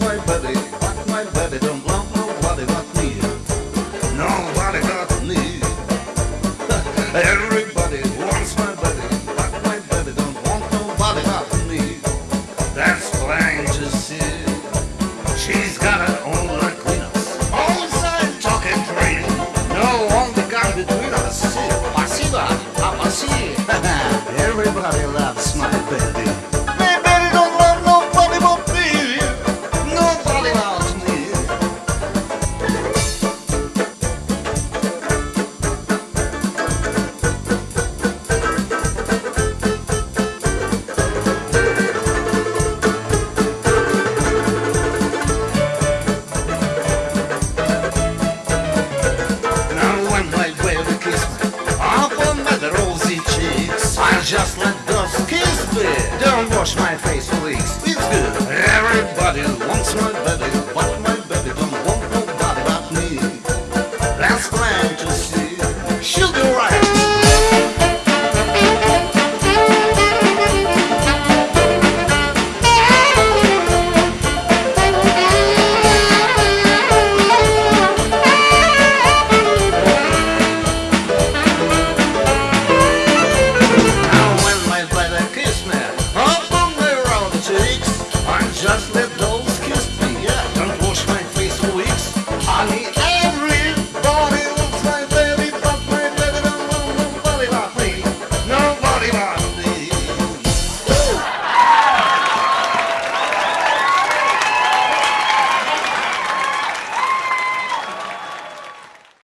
my buddy. just let those skin be. Don't wash my face